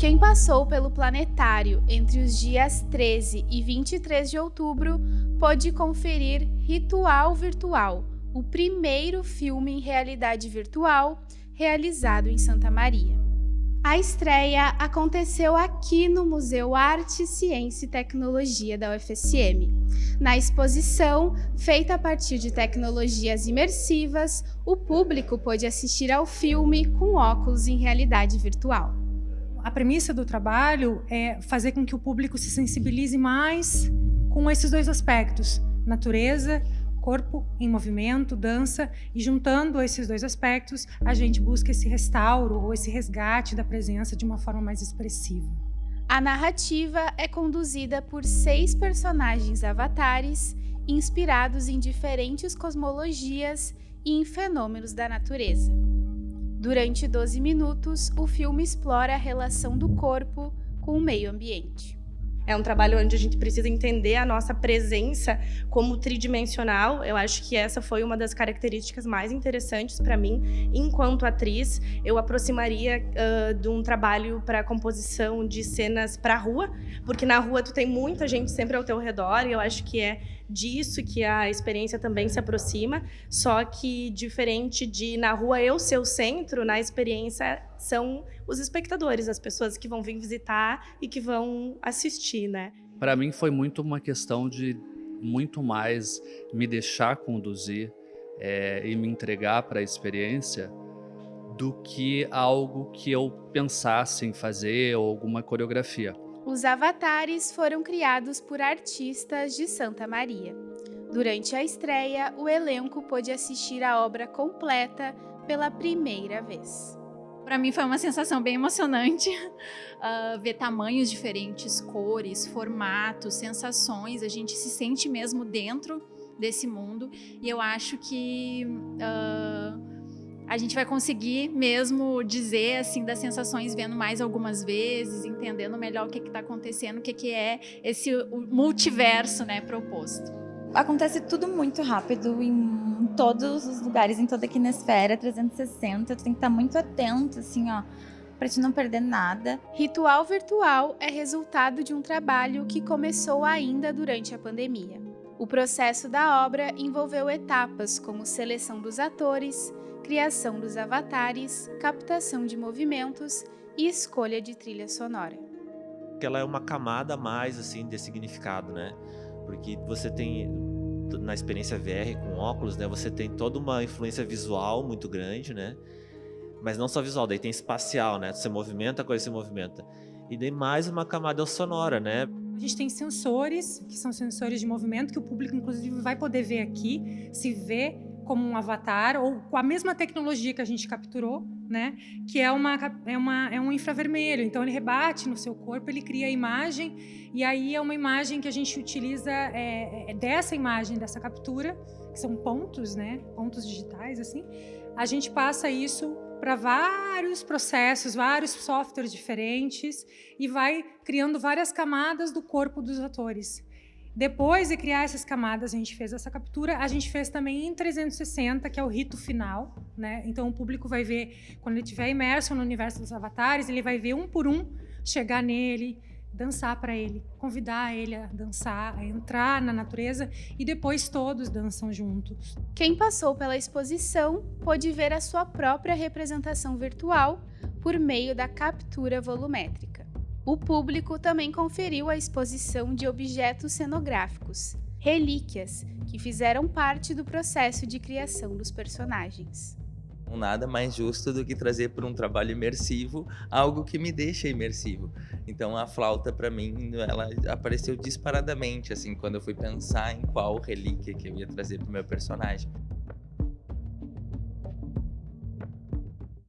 Quem passou pelo planetário entre os dias 13 e 23 de outubro pôde conferir Ritual Virtual, o primeiro filme em realidade virtual realizado em Santa Maria. A estreia aconteceu aqui no Museu Arte, Ciência e Tecnologia da UFSM. Na exposição, feita a partir de tecnologias imersivas, o público pôde assistir ao filme com óculos em realidade virtual. A premissa do trabalho é fazer com que o público se sensibilize mais com esses dois aspectos, natureza, corpo em movimento, dança, e juntando esses dois aspectos, a gente busca esse restauro ou esse resgate da presença de uma forma mais expressiva. A narrativa é conduzida por seis personagens avatares, inspirados em diferentes cosmologias e em fenômenos da natureza. Durante 12 minutos, o filme explora a relação do corpo com o meio ambiente. É um trabalho onde a gente precisa entender a nossa presença como tridimensional. Eu acho que essa foi uma das características mais interessantes para mim. Enquanto atriz, eu aproximaria uh, de um trabalho para composição de cenas para rua, porque na rua tu tem muita gente sempre ao teu redor e eu acho que é disso que a experiência também se aproxima, só que diferente de na rua eu ser o centro, na experiência são os espectadores, as pessoas que vão vir visitar e que vão assistir, né? Para mim foi muito uma questão de muito mais me deixar conduzir é, e me entregar para a experiência do que algo que eu pensasse em fazer ou alguma coreografia. Os avatares foram criados por artistas de Santa Maria. Durante a estreia, o elenco pôde assistir a obra completa pela primeira vez. Para mim foi uma sensação bem emocionante uh, ver tamanhos diferentes, cores, formatos, sensações. A gente se sente mesmo dentro desse mundo e eu acho que uh, a gente vai conseguir mesmo dizer assim das sensações vendo mais algumas vezes, entendendo melhor o que está acontecendo, o que, que é esse multiverso né, proposto. Acontece tudo muito rápido em todos os lugares, em toda a quinesfera 360, tu tem que estar muito atento, assim, ó, para te não perder nada. Ritual Virtual é resultado de um trabalho que começou ainda durante a pandemia. O processo da obra envolveu etapas como seleção dos atores, criação dos avatares, captação de movimentos e escolha de trilha sonora. Ela é uma camada a mais assim de significado, né? Porque você tem na experiência VR com óculos, né, você tem toda uma influência visual muito grande, né? Mas não só visual, daí tem espacial, né? Você movimenta, a coisa se movimenta. E daí mais uma camada sonora, né? A gente tem sensores, que são sensores de movimento, que o público, inclusive, vai poder ver aqui, se vê como um avatar ou com a mesma tecnologia que a gente capturou, né? Que é uma é uma é um infravermelho. Então ele rebate no seu corpo, ele cria a imagem e aí é uma imagem que a gente utiliza é, é dessa imagem dessa captura, que são pontos, né? Pontos digitais assim. A gente passa isso para vários processos, vários softwares diferentes e vai criando várias camadas do corpo dos atores. Depois de criar essas camadas, a gente fez essa captura, a gente fez também em 360, que é o rito final, né? Então o público vai ver, quando ele estiver imerso no universo dos avatares, ele vai ver um por um chegar nele, dançar para ele, convidar ele a dançar, a entrar na natureza e depois todos dançam juntos. Quem passou pela exposição pôde ver a sua própria representação virtual por meio da captura volumétrica. O público também conferiu a exposição de objetos cenográficos, relíquias, que fizeram parte do processo de criação dos personagens. Nada mais justo do que trazer para um trabalho imersivo algo que me deixa imersivo. Então a flauta para mim, ela apareceu disparadamente assim quando eu fui pensar em qual relíquia que eu ia trazer para o meu personagem.